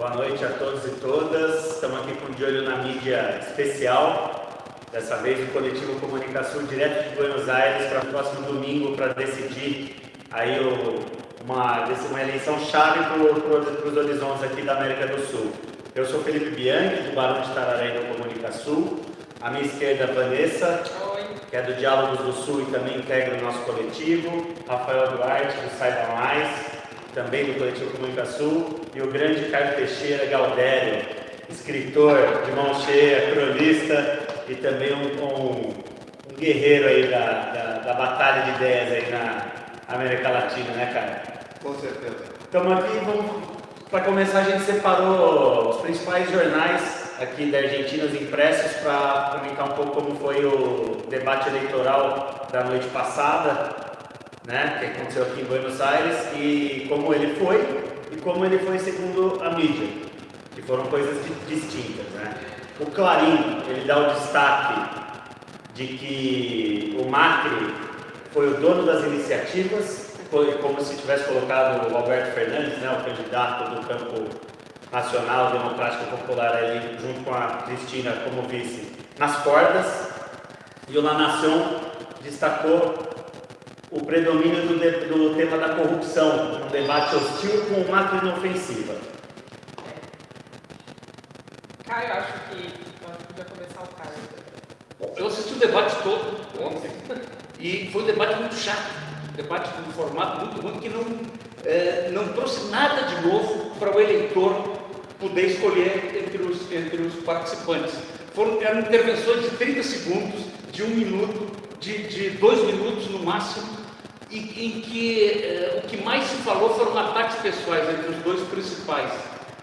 Boa noite a todos e todas. Estamos aqui com de olho na mídia especial. Dessa vez o coletivo Comunicação direto de Buenos Aires para o próximo domingo para decidir aí o, uma, uma eleição chave para os horizontes aqui da América do Sul. Eu sou Felipe Bianchi, do Barão de Tararé do Comunicação. À minha esquerda, Vanessa, Oi. que é do Diálogos do Sul e também integra o nosso coletivo. Rafael Duarte, do Saiba Mais também do Coletivo Comunicação, e o grande Caio Teixeira Galdério, escritor de mão cheia, cronista e também um, um, um guerreiro aí da, da, da, batalha de ideias aí na América Latina, né, Caio? Com certeza. Estamos aqui, vamos, para começar, a gente separou os principais jornais aqui da Argentina, os impressos, para comentar um pouco como foi o debate eleitoral da noite passada né, que aconteceu aqui em Buenos Aires, e como ele foi e como ele foi segundo a mídia, que foram coisas distintas. Né? O Clarim, ele dá o destaque de que o Macri foi o dono das iniciativas, foi como se tivesse colocado o Alberto Fernandes, né, o candidato do campo nacional democrático popular ali, junto com a Cristina como vice, nas cordas. E o La Nación destacou o predomínio do, de, do tema da corrupção, um debate hostil com macro inofensiva. Caio, acho que podia começar o Caio. Eu assisti o debate todo ontem e foi um debate muito chato, um debate com um formato muito ruim que não, é, não trouxe nada de novo para o eleitor poder escolher entre os, entre os participantes. Foram, eram intervenções de 30 segundos, de um minuto, de, de dois minutos no máximo, e em que eh, o que mais se falou foram ataques pessoais entre os dois principais,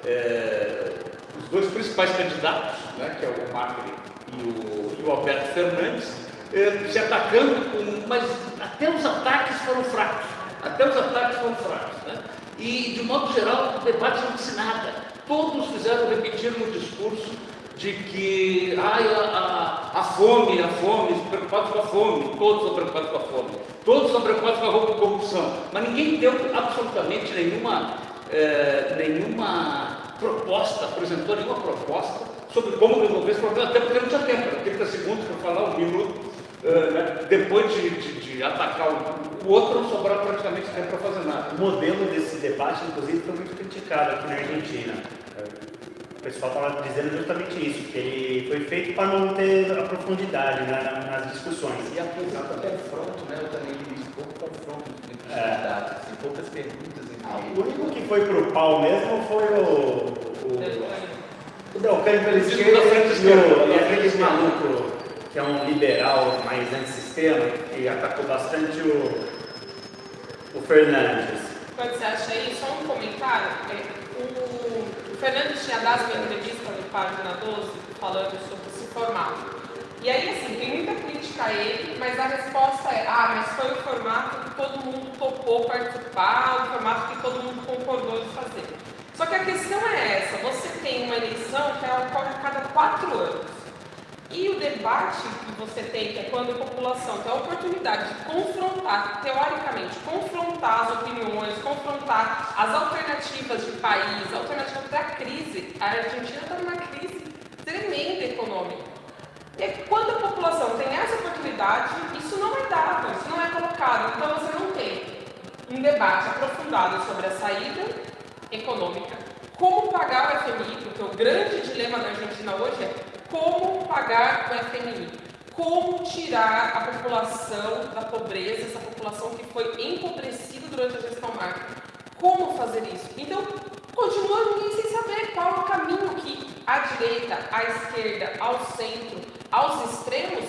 eh, os dois principais candidatos, né, que é o Macri e o, e o Alberto Fernandes, eh, se atacando, com, mas até os ataques foram fracos, até os ataques foram fracos. Né? E, de modo geral, o debate não disse nada. Todos fizeram repetir no discurso de que ai, a, a, a, fome, a fome, preocupados com a fome, todos são preocupados com a fome, todos são preocupados com a corrupção, mas ninguém deu absolutamente nenhuma, é, nenhuma proposta, apresentou nenhuma proposta sobre como resolver esse problema, até porque não tinha tempo, 30 segundos para falar, um minuto, é, né? depois de, de, de, atacar o outro, não sobrava praticamente tempo para fazer nada. O modelo desse debate, inclusive, foi muito criticado aqui na Argentina o pessoal estava dizendo justamente isso, que ele foi feito para não ter a profundidade né, nas discussões. E apesar do confronto, né, eu também vi pouco confronto entre os é. candidatos, assim, poucas perguntas. Ah, o único que foi para o pau mesmo foi o... O Delcani pela esquerda e, e aquele maluco que é um liberal mais antissistema, que atacou bastante o, o Fernandes. Você acha aí, só um comentário. O Fernando tinha dado uma entrevista no Página 12 falando sobre esse formato. E aí, assim, tem muita crítica a ele, mas a resposta é: ah, mas foi o formato que todo mundo topou participar, o formato que todo mundo concordou de fazer. Só que a questão é essa: você tem uma eleição que ela ocorre a cada quatro anos. E o debate que você tem, que é quando a população tem a oportunidade de confrontar, teoricamente, confrontar as opiniões, confrontar as alternativas de país, alternativas da crise. A Argentina está numa crise tremenda econômica. E quando a população tem essa oportunidade, isso não é dado, isso não é colocado. Então você não tem um debate aprofundado sobre a saída econômica, como pagar o FMI, porque o grande dilema da Argentina hoje é como pagar o FMI? Como tirar a população da pobreza, essa população que foi empobrecida durante a gestão Macri? Como fazer isso? Então, continua ninguém sem saber qual o caminho que a direita, a esquerda, ao centro, aos extremos,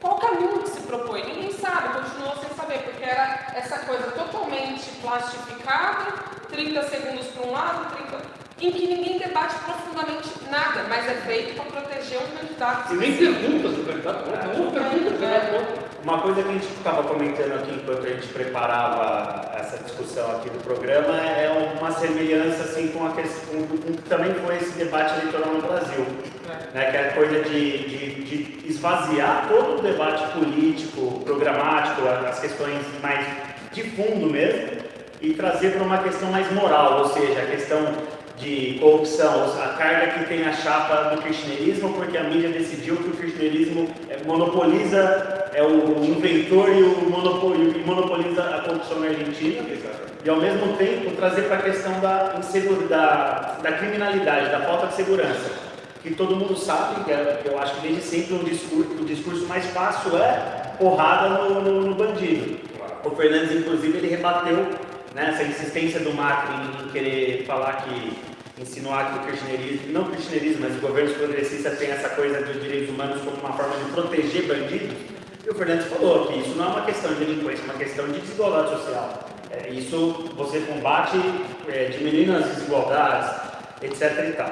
qual o caminho que se propõe? Ninguém sabe, continua sem saber, porque era essa coisa totalmente plastificada, 30 segundos para um lado, 30 em que ninguém debate profundamente nada, mas é feito para proteger um candidato. E nem perguntas do candidato, não pergunta do candidato. Uma coisa que a gente estava comentando aqui enquanto a gente preparava essa discussão aqui do programa é uma semelhança assim com, a questão, com, que também foi esse debate eleitoral no Brasil, é. né, que é a coisa de, de, de esvaziar todo o debate político, programático, as questões mais de fundo mesmo, e trazer para uma questão mais moral, ou seja, a questão de corrupção, a carga que tem a chapa do kirchnerismo, porque a mídia decidiu que o kirchnerismo é, monopoliza, é o inventor e o monopol, monopoliza a corrupção na Argentina. E ao mesmo tempo trazer para a questão da, da, da criminalidade, da falta de segurança. Que todo mundo sabe, que, é, eu acho que desde sempre o discurso, o discurso mais fácil é porrada no, no, no bandido. O Fernandes, inclusive, ele rebateu né, essa insistência do Macri em querer falar que, insinuar que o kirchnerismo, não o kirchnerismo, mas os governos progressistas têm essa coisa dos direitos humanos como uma forma de proteger bandidos. E o Fernandes falou que isso não é uma questão de delinquência, é uma questão de desigualdade social. É, isso você combate é, diminuindo as desigualdades, etc. E tal.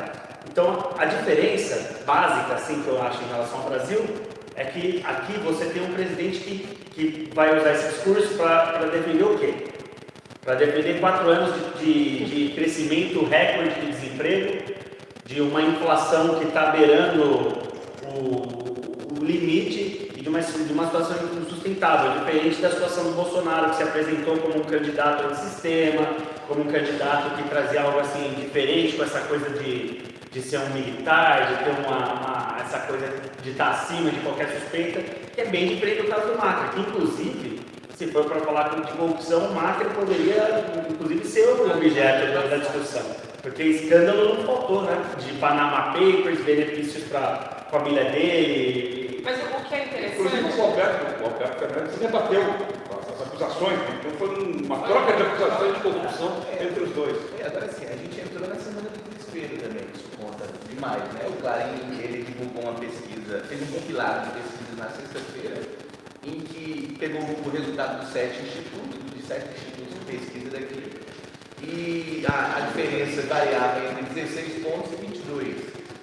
Então, a diferença básica assim, que eu acho em relação ao Brasil é que aqui você tem um presidente que, que vai usar esse discurso para defender o quê? Para defender quatro anos de, de, crescimento recorde de desemprego, de uma inflação que está beirando o, o, limite e de uma, de uma situação insustentável, diferente da situação do Bolsonaro, que se apresentou como um candidato ao sistema, como um candidato que trazia algo assim diferente, com essa coisa de, de ser um militar, de ter uma, uma essa coisa de estar acima de qualquer suspeita, que é bem diferente do caso do Macri, que inclusive se for para falar de corrupção, o Macri poderia, inclusive, ser o objeto da, da discussão. Porque escândalo não faltou, né? De Panama Papers, benefícios para a família dele. Mas o que é interessante... Inclusive o Alberto, o Alberto Fernandes debateu essas acusações, né? então foi uma troca de acusações de corrupção entre os dois. É, agora sim, a gente entrou na semana do desespero também, isso conta demais, né? O Clarim, ele divulgou uma pesquisa, fez um compilado de pesquisas na sexta-feira, em que pegou o resultado dos sete institutos, de sete institutos de pesquisa daqui, e a, a diferença variava entre 16 pontos e 22,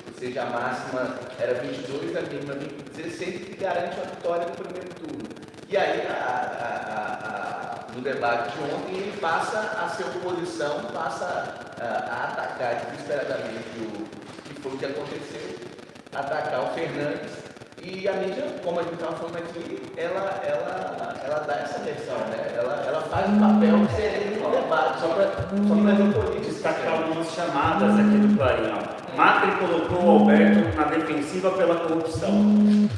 ou seja, a máxima era 22, a mínima 16, que garante a vitória no primeiro turno. E aí, a, a, no debate de ontem, ele passa a ser oposição, passa a, atacar desesperadamente o que foi o que aconteceu, atacar o Fernandes e a mídia, como a gente estava falando aqui, ela, ela, ela dá essa versão, né? Ela, ela faz um papel sereno no debate, só para só para destacar algumas chamadas aqui do Clarim. Macri colocou o Alberto na defensiva pela corrupção.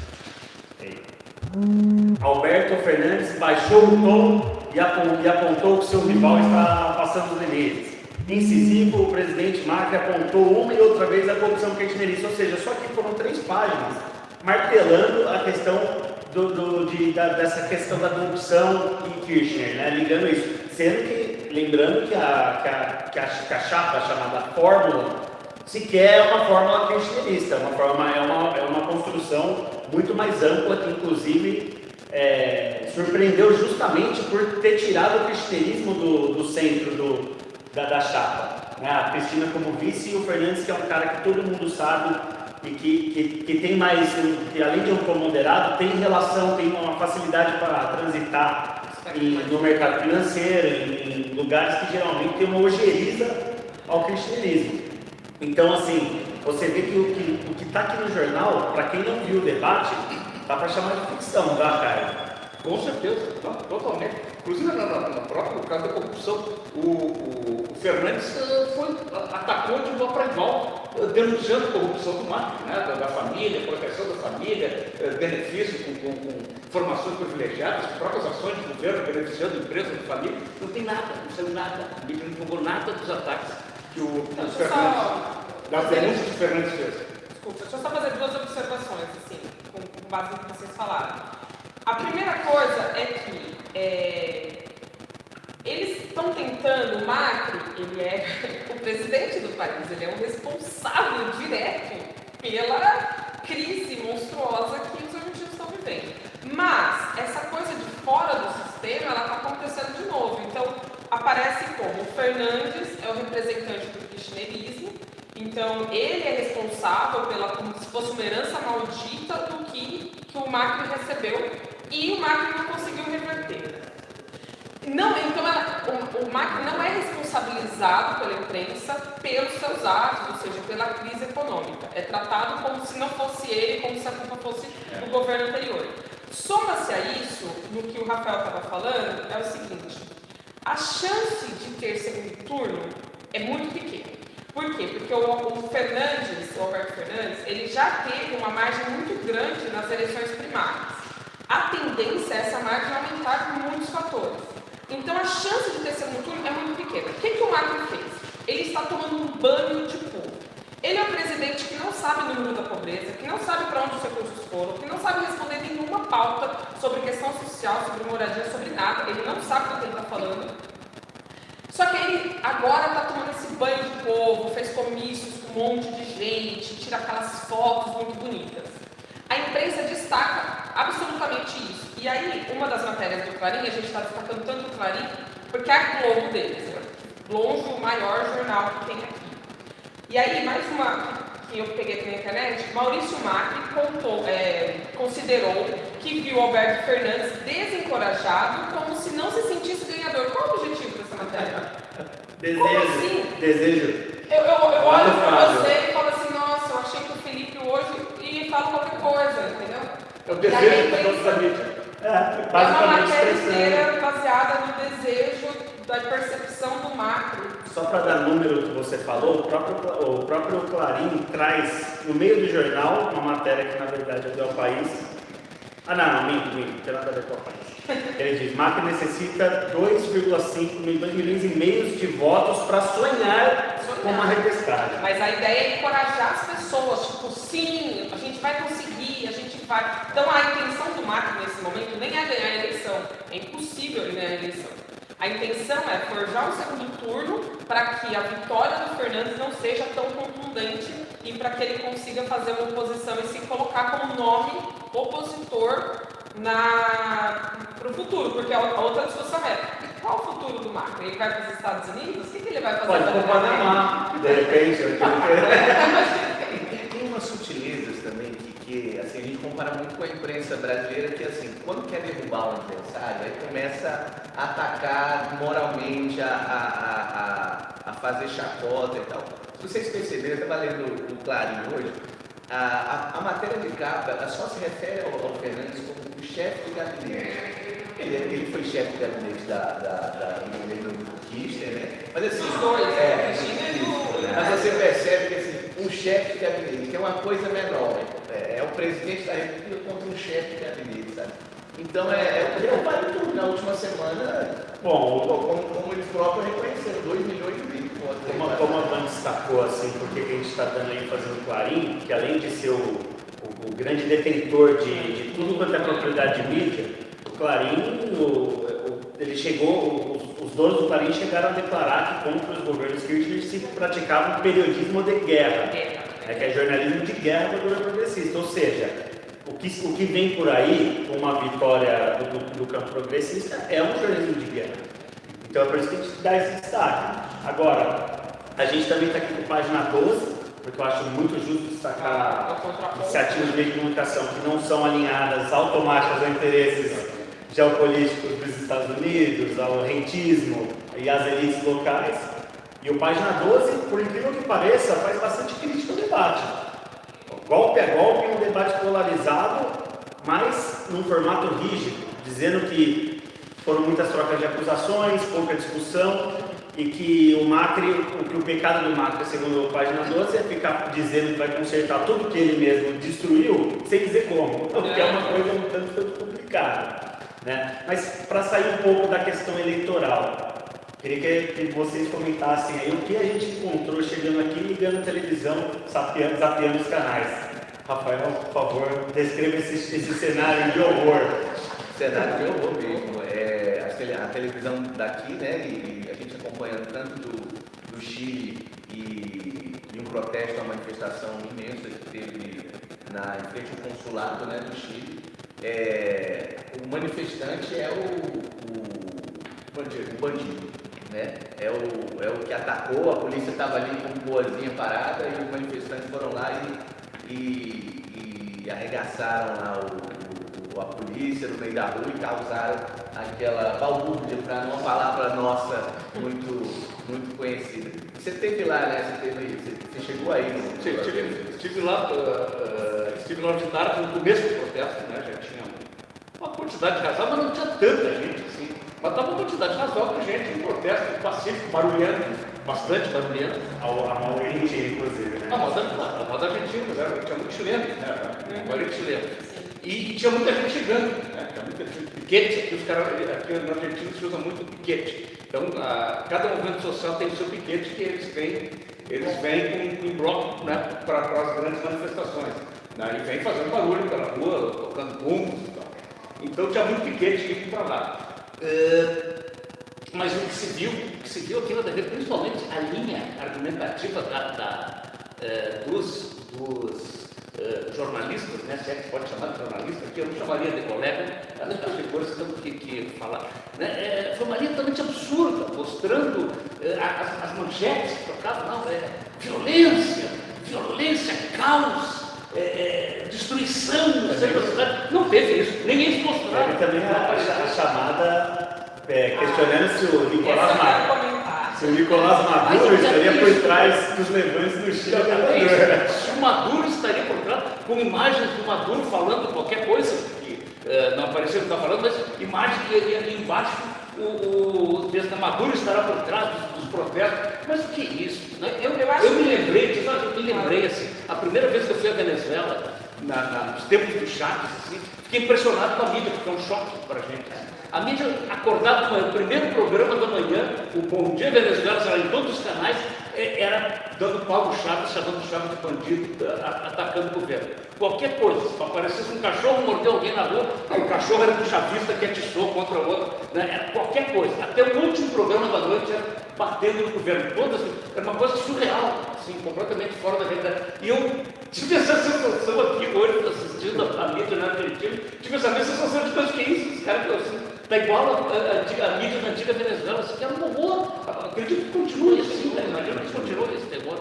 Alberto Fernandes baixou o tom e apontou que seu rival está passando os limites. Incisivo, o presidente Macri apontou uma e outra vez a corrupção kirchnerista, ou seja, só que foram três páginas martelando a questão do, do, de, da, dessa questão da corrupção em Kirchner, né? ligando isso. Sendo que, lembrando que a, que a, que a, que a chapa chamada fórmula sequer é uma fórmula kirchnerista, é uma, forma, é, uma, é uma construção muito mais ampla que, inclusive, é, surpreendeu justamente por ter tirado o kirchnerismo do, do centro do, da, da chapa. Né? A Cristina como vice e o Fernandes, que é um cara que todo mundo sabe e que, que, que tem mais, que além de um moderado, tem relação, tem uma facilidade para transitar em, no mercado financeiro, em, em, lugares que geralmente tem uma ojeriza ao cristianismo. Então, assim, você vê que o que está aqui no jornal, para quem não viu o debate, dá para chamar de ficção, tá, cara? Com certeza, não, totalmente. Inclusive, no, no, no próprio caso da corrupção, o, o, o Fernandes uh, foi, atacou de igual para igual, uh, denunciando corrupção do marketing, né, da, da, família, proteção da família, uh, benefícios com, com, com, formações privilegiadas, próprias ações de governo beneficiando empresas de família. Não tem nada, não saiu nada. A mídia não divulgou nada dos ataques que o, o Fernandes, só... das denúncias que o Fernandes fez. Desculpa, deixa eu só fazer duas observações, assim, com, com base no que vocês falaram. A primeira coisa é que é, eles estão tentando, o Macri, ele é o presidente do país, ele é o responsável direto pela crise monstruosa que os argentinos estão vivendo. Mas essa coisa de fora do sistema, ela está acontecendo de novo. Então, aparece como o Fernandes é o representante do kirchnerismo, então ele é responsável pela, como se fosse uma herança maldita do que, que o Macri recebeu e o Macri não conseguiu reverter. Não, então ela, o, o Macri não é responsabilizado pela imprensa pelos seus atos, ou seja, pela crise econômica. É tratado como se não fosse ele, como se a culpa fosse do governo anterior. Soma-se a isso, no que o Rafael estava falando, é o seguinte: a chance de ter segundo turno é muito pequena. Por quê? Porque o, o Fernandes, o Alberto Fernandes, ele já teve uma margem muito grande nas eleições primárias. A tendência é essa margem aumentar por muitos fatores. Então a chance de ter segundo turno é muito pequena. O que, que o Macri fez? Ele está tomando um banho de povo. Ele é um presidente que não sabe o número da pobreza, que não sabe para onde os recursos foram, que não sabe responder nenhuma pauta sobre questão social, sobre moradia, sobre nada. Ele não sabe do que ele está falando. Só que ele agora está tomando esse banho de povo, fez comícios com um monte de gente, tira aquelas fotos muito bonitas. A imprensa destaca absolutamente isso. E aí, uma das matérias do Clarim, a gente está destacando tanto o Clarim, porque é a Globo deles, né? longe o maior jornal que tem aqui. E aí, mais uma que eu peguei aqui na internet, Maurício Macri contou, é, considerou que viu Alberto Fernandes desencorajado como se não se sentisse ganhador. Qual o objetivo dessa matéria? Desejo. Como assim? Desejo. Eu, eu, eu olho Fábio. você e falo assim, nossa, eu achei que o Felipe hoje e falo qualquer coisa, entendeu? É o E desejo aí, dos donos É, É uma basicamente matéria expressando. inteira baseada no desejo da percepção do macro. Só para dar número que você falou, o próprio, o próprio Clarim traz no meio do jornal uma matéria que na verdade é do El País. Ah não, não, minto, minto, não tem nada a ver com o País. Ele diz, Macri necessita 2,5 milhões, milhões e meios de votos para sonhar com uma repescagem. Mas a ideia é encorajar as pessoas, tipo, sim, a gente vai conseguir, a gente vai. Então a intenção do macro nesse momento nem é ganhar a eleição. É impossível ele ganhar a eleição. A intenção é forjar um segundo turno para que a vitória do Fernandes não seja tão contundente e para que ele consiga fazer uma oposição e se colocar como nome opositor para o futuro, porque a outra discussão é qual o futuro do Macri? Ele vai para os Estados Unidos? O que, que ele vai fazer? Pode para o? Panamá, de repente. eu quero Tem, tem umas sutilezas também que, que, assim, a gente compara muito com a imprensa brasileira que assim, quando quer derrubar um adversário, aí começa a atacar moralmente, a, a, a, a, fazer chacota e tal. Se vocês perceberem, eu estava lendo o Clarim hoje, a, a, a matéria de capa só se refere ao, ao Fernandes como o chefe de gabinete. Ele, ele foi chefe de gabinete da, da, da, do governo Kirchner, né? Mas assim, Os dois, né? é, e o- mas você percebe que assim, um chefe de gabinete, que é uma coisa menor, é, é o presidente da República contra um chefe de gabinete, sabe? Então é, é, ele vale tudo. Na última semana, Bom, o- como, como eles próprios reconheceram, 2 milhões e meio de votos. Como, como a Van destacou, assim, porque a gente está dando ênfase no Clarim, que além de ser o, o- o grande detentor de, de tudo quanto é propriedade de mídia, o Clarim, o- o- ele chegou, os, os donos do Clarim chegaram a declarar que contra os governos Kirchner se praticava um periodismo de guerra, é que é jornalismo de guerra do governo progressista, ou seja, o que, o que vem por aí, com uma vitória do, do- do campo progressista, é um jornalismo de guerra. Então é por isso que a gente dá esse destaque. Agora, a gente também está aqui com página 12, porque eu acho muito justo destacar iniciativas de meio de comunicação que não são alinhadas automáticas a interesses geopolíticos dos Estados Unidos, ao rentismo e às elites locais. E o página 12, por incrível que pareça, faz bastante crítica ao debate. Golpe a golpe, um debate polarizado, mas num formato rígido, dizendo que foram muitas trocas de acusações, pouca discussão e que o Macri, o que o pecado do Macri, segundo a página 12, é ficar dizendo que vai consertar tudo que ele mesmo destruiu, sem dizer como, o que é uma coisa um tanto, tanto complicada. Né? Mas para sair um pouco da questão eleitoral, queria que, vocês comentassem aí o que a gente encontrou chegando aqui, ligando televisão, zapeando os canais. Rafael, por favor, descreva esse, esse cenário de horror. cenário de horror mesmo. É, a, tele- a televisão daqui, né, e, a gente acompanhando tanto do, do Chile e, e um protesto, uma manifestação imensa que teve na, em frente ao consulado né, do Chile. É, o manifestante é o, o o bandido né? é, o, é o que atacou, a polícia estava ali com boazinha parada e os manifestantes foram lá e, e, e arregaçaram lá o, o- a polícia no meio da rua e causaram aquela balbúrdia, para não palavra nossa muito, muito conhecida. Você esteve lá, né? Você, teve, você, chegou aí, né? Sim, estive, estive lá, ah, ah, estive lá de tarde no começo do protesto, né? Já tinha uma quantidade razoável, mas não tinha tanta gente. Mas estava uma quantidade razoável de gente, um protesto pacífico, barulhento. bastante barulhenta. A, a moda argentina, inclusive, né? A moda, a moda argentina, mas era, tinha muito chileno, né? Agora é chileno. E, e tinha muita gente chegando, né? Tinha muita gente, piquete, aqui os caras, aqui na Argentina se usa muito piquete. Então, a, cada movimento social tem o seu piquete que eles vêm, eles vêm com, em bloco né, para as grandes manifestações. Né? E vem fazendo barulho pela rua, tocando bombos e tal. Então tinha muito piquete indo para lá. Uh, mas o que se viu, o que se viu aqui na TV, principalmente a linha argumentativa da, da, uh, dos, dos uh, jornalistas, né, se é que pode chamar de jornalista, que eu não chamaria de colega, as figuras que temos que, que falar. Né, é, foi uma linha totalmente absurda, mostrando as, as, manchetes que tocavam, não, é violência, violência, caos, é, é, destruição, não teve isso, nem eles mostraram. Teve também a, a chamada é, questionando se o Nicolás Maduro, se o Nicolás Maduro estaria por trás dos levantes do Chile. Se o Maduro estaria por trás, com imagens do Maduro falando qualquer coisa, que uh, não apareceu o que está falando, mas imagem que ali embaixo o, o texto da Maduro estará por trás dos, dos protestos. Mas o que é isso? Né? Eu, eu, eu me lembrei, eu me lembrei assim, a primeira vez que eu fui à Venezuela, na, na, nos tempos do Chaves, assim, fiquei impressionado com a mídia, porque é um choque para a gente. A mídia acordada com o primeiro programa da manhã, o Bom Dia Venezuela, será em todos os canais, é, era dando pau no Chaves, chamando o Chaves de bandido, atacando o governo. Qualquer coisa, se aparecesse um cachorro mordeu alguém na rua, o cachorro era do chavista que atiçou contra o outro, né? era qualquer coisa. Até o último programa da noite era batendo no governo. Todas, era uma coisa surreal, assim, completamente fora da realidade. E eu tive essa sensação aqui hoje, assistindo a, mídia na Argentina, tive essa sensação de coisa que é isso, os caras assim, Está igual a, a, a, mídia da antiga Venezuela, isso aqui era um horror. Acredito que continue assim, né? imagina que continue esse terror.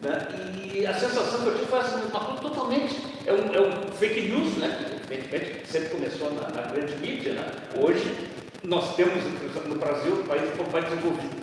Né? E a sensação que eu tive foi assim, uma coisa totalmente. É um, é um fake news, né? que evidentemente sempre começou na, na grande mídia. Né? Hoje nós temos, no Brasil, um país um país desenvolvido.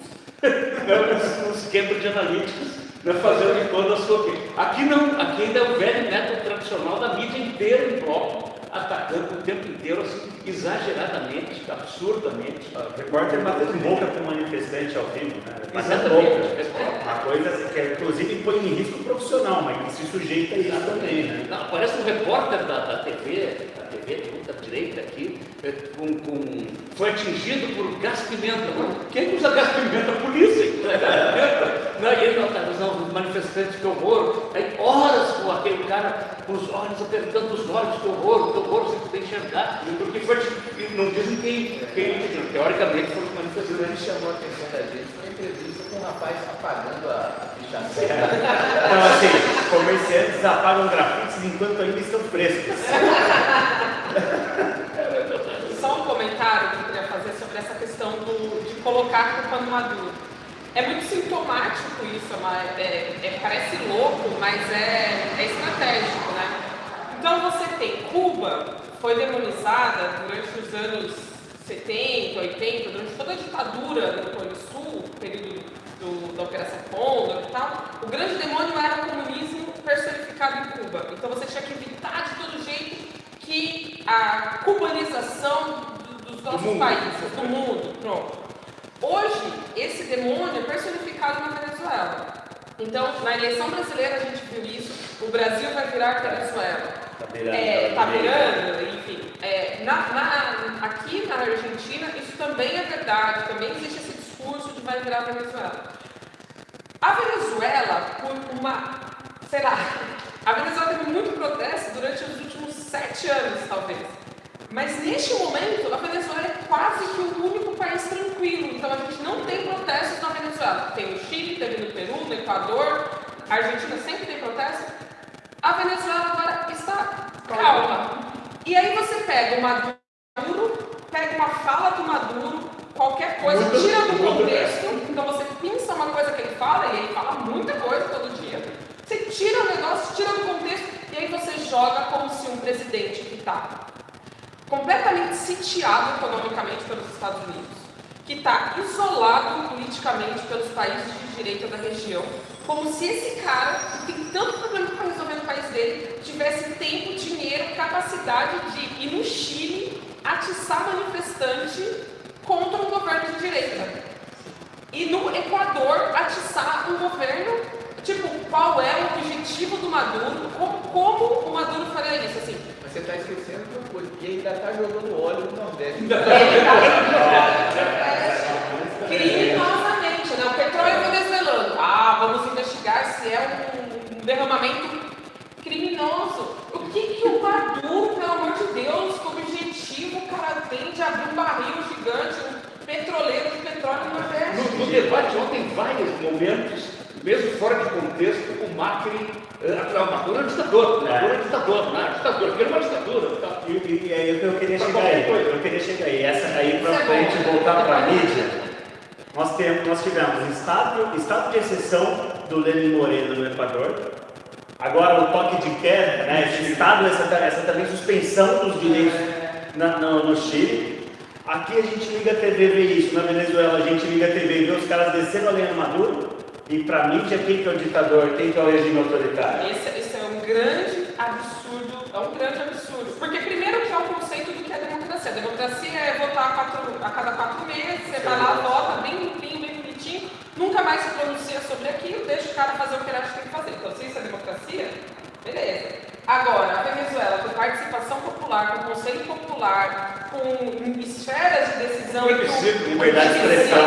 os, os Cambridge Analytics né, fazendo de toda a sua Aqui não, aqui ainda é o velho método tradicional da mídia inteira em bloco atacando o tempo inteiro, assim, exageradamente, absurdamente. O repórter batendo boca com um manifestante ao vivo, né? Batendo boca. Uma coisa que inclusive põe em risco profissional, mas que se sujeita a isso também, né? Não, parece um repórter da, da TV, da TV da direita aqui, é, com, com, foi atingido por gás pimenta. Quem usa gás pimenta? A polícia que usa. Não, e ele não, os manifestantes, que horror. Aí horas com aquele cara com os olhos apertando os olhos, que horror, que horror, você poder enxergar. Porque foi, não dizem quem, quem teoricamente foram os manifestantes. Ele chamou a atenção da gente foi uma entrevista com um rapaz apagando a ficha Então, assim, comerciantes apagam grafites enquanto ainda estão frescos. Só um comentário que eu queria fazer sobre essa questão do, de colocar a culpa no Maduro. É muito sintomático isso, é, é, é, parece louco, mas é, é estratégico, né? Então você tem Cuba, foi demonizada durante os anos 70, 80, durante toda a ditadura do Cone Sul, período do, da Operação Condor e tal, o grande demônio era o comunismo personificado em Cuba. Então você tinha que evitar de todo jeito que a cubanização dos nossos do países, do mundo, pronto. Hoje, esse demônio é personificado na Venezuela. Então, na eleição brasileira a gente viu isso, o Brasil vai virar Venezuela. Está virando, é, tá virando enfim. É, na, na, aqui na Argentina, isso também é verdade, também existe esse discurso de vai virar Venezuela. A Venezuela, por uma, sei lá, a Venezuela teve muito protesto durante os últimos sete anos, talvez. Mas neste momento, a Venezuela é quase que o único país tranquilo. Então a gente não tem protestos na Venezuela. Tem no Chile, teve no Peru, no Equador, a Argentina sempre tem protesto. A Venezuela agora está calma. E aí você pega o Maduro, pega uma fala do Maduro, qualquer coisa, tira do contexto. Então você pensa uma coisa que ele fala, e ele fala muita coisa todo dia. Você tira o negócio, tira do contexto, e aí você joga como se um presidente que está completamente sitiado economicamente pelos Estados Unidos, que está isolado politicamente pelos países de direita da região, como se esse cara, que tem tanto problema para resolver no país dele, tivesse tempo, dinheiro, capacidade de ir no Chile atiçar manifestante contra um governo de direita. e no Equador atiçar um governo, tipo, qual é o objetivo do Maduro, como, como o Maduro faria isso, assim. Você está esquecendo de uma coisa, que ele ainda está jogando óleo no Nordeste. Criminosamente, né? O petróleo venezuelano. Ah, vamos investigar se é um, um derramamento criminoso. O que, que o Maduro, pelo amor de Deus, com objetivo o cara tem de abrir um barril gigante, um petroleiro de petróleo no Nordeste? No, no debate ontem, em vários momentos, mesmo fora de contexto, o Macri. Maduro é um ditador, é um ditador, não é ditador, é uma ditadura. Tá? E, e, e aí eu queria Pra chegar aí, coisa. eu queria chegar aí. Essa aí para é a gente bom. voltar para a mídia, nós, temos, nós tivemos estado, estado de exceção do Lenin Moreno no Equador, agora o toque de queda, né, esse estado, essa, essa também suspensão dos direitos na- no, no Chile. Aqui a gente liga a TV e vê isso, na Venezuela a gente liga a TV e vê os caras descendo a lenha Maduro, e para mídia quem que é o ditador, quem que é o regime autoritário? Esse, esse é um grande absurdo, é um grande absurdo. Porque primeiro que é o conceito do que é democracia. A democracia é votar a, quatro- a cada quatro meses, você vai lá, vota bem limpinho, bem bonitinho, nunca mais se pronuncia sobre aquilo, deixa o cara fazer o que ele acha que tem que fazer. Então, se isso é democracia, beleza. Agora, a Venezuela, com participação popular, com conselho popular, com esferas de decisão. Plebiscito, Liberdade de expressão,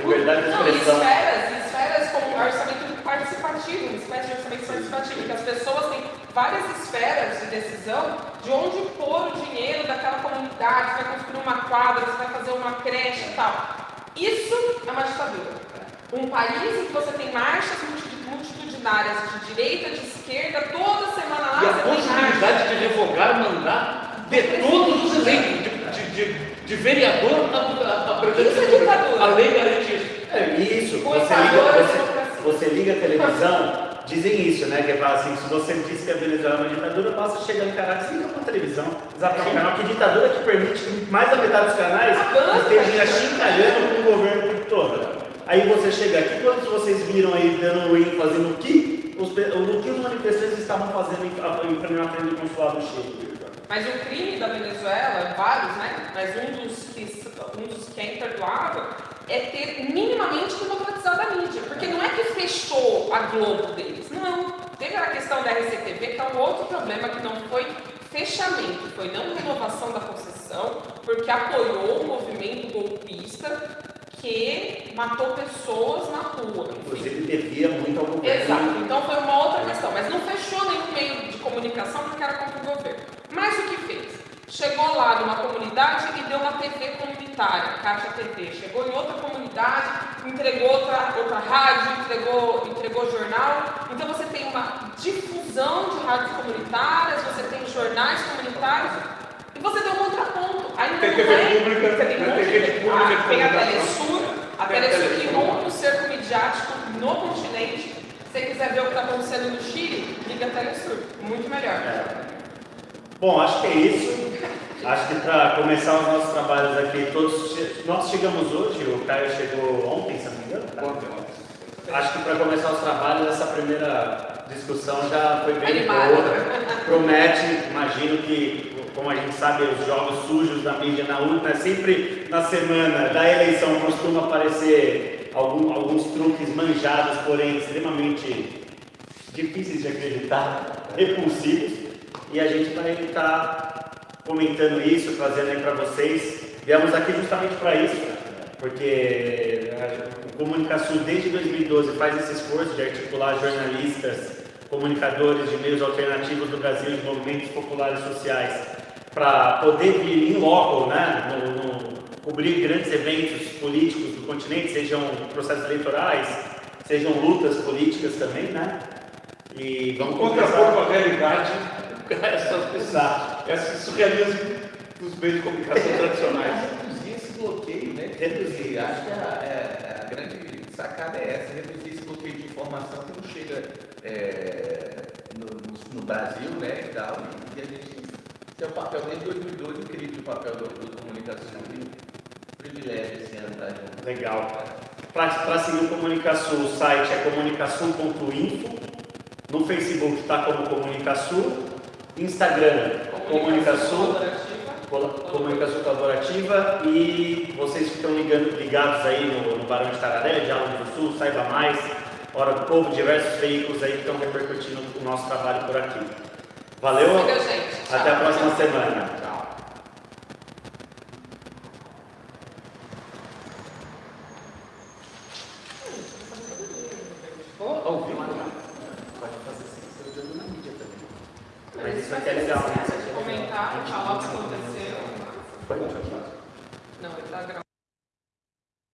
liberdade de expressão. esferas como orçamento participativo, uma espécie de orçamento participativo, que as pessoas têm várias esferas de decisão de onde pôr o dinheiro daquela comunidade, você vai construir uma quadra, você vai fazer uma creche e tal. Isso é uma ditadura. Um país em que você tem marchas multi- multitudinárias de direita, de esquerda, toda semana lá E a você tem marcha. possibilidade de revogar mandato de todos os eleitos, de, de, de, de vereador a, a, presidente Isso é ditadura. A lei garante isso. É, isso, O você liga, é você, democracia. você liga a televisão, dizem isso, né? Que fala assim, se você diz que a Venezuela é uma ditadura, basta chegar em Caracas e ligar uma televisão. Exatamente. Um canal que ditadura que permite que mais da metade dos canais Avança. estejam achincalhando com o governo o tempo todo. Aí você chega aqui, quantos vocês viram aí dando ênfase no que os, no que os manifestantes estavam fazendo em, em, na frente do consulado do Chile? Mas o crime da Venezuela, vários, né? Mas um dos que, um dos que é imperdoável é ter minimamente democratizado a mídia. Porque não é que fechou a Globo deles, não. Teve a questão da RCTV, que é um outro problema que não foi fechamento, foi não renovação da concessão, porque apoiou o movimento golpista que matou pessoas na rua. Inclusive devia muito ao governo. Exato, então foi uma outra questão, mas não fechou nenhum meio de comunicação porque era contra o governo. Mas o que fez? Chegou lá numa comunidade e deu uma TV comunitária, Caixa TV. Chegou em outra comunidade, entregou outra, outra rádio, entregou, entregou jornal. Então você tem uma difusão de rádios comunitárias, você tem jornais comunitários e você tem um contraponto. Aí Tem TV tem- pública, você tem, tem TV de- pública ah, tem a. Telesur, a Telesur que rompe o cerco midiático no continente. Se você quiser ver o que está acontecendo no Chile, liga a Telesur. Muito melhor. É. Bom, acho que é isso. Acho que para começar os nossos trabalhos aqui, todos nós chegamos hoje, o Caio chegou ontem, se não me engano. tá? Ontem, ontem. Acho que para começar os trabalhos, essa primeira discussão já foi bem boa. Promete, imagino que, como a gente sabe, os jogos sujos da mídia na urna, sempre na semana da eleição costuma aparecer algum- alguns truques manjados, porém extremamente difíceis de acreditar, repulsivos, e a gente vai estar comentando isso, trazendo aí para vocês. Viemos aqui justamente para isso, porque a- o Comunicação desde 2012 faz esse esforço de articular jornalistas, comunicadores de meios alternativos do Brasil, de movimentos populares sociais, para poder vir em loco, né, no, no- cobrir grandes eventos políticos do continente, sejam processos eleitorais, sejam lutas políticas também, né? E vamos Contrapor com a realidade essas, Exato. esse surrealismo dos meios de comunicação tradicionais. reduzir esse bloqueio, né? Reduzir. Acho que a, é- a grande sacada é essa, reduzir esse bloqueio de informação que não chega é, no, no- no Brasil, né? E, tal, e, a gente tem o papel desde 2012, incrível o papel do, do comunicação. Privilégio esse ano junto. Legal. Para seguir o Comunicação, o site é comunicação.info. No Facebook está como Comunicação. Instagram, Comunicação. Comunicação colaborativa e vocês que estão ligando, ligados aí no, no Barão de Tararé, Diálogo do Sul, Saiba Mais, Hora do Povo, diversos veículos aí que estão repercutindo o nosso trabalho por aqui. Valeu, Siga, gente. Até a próxima semana.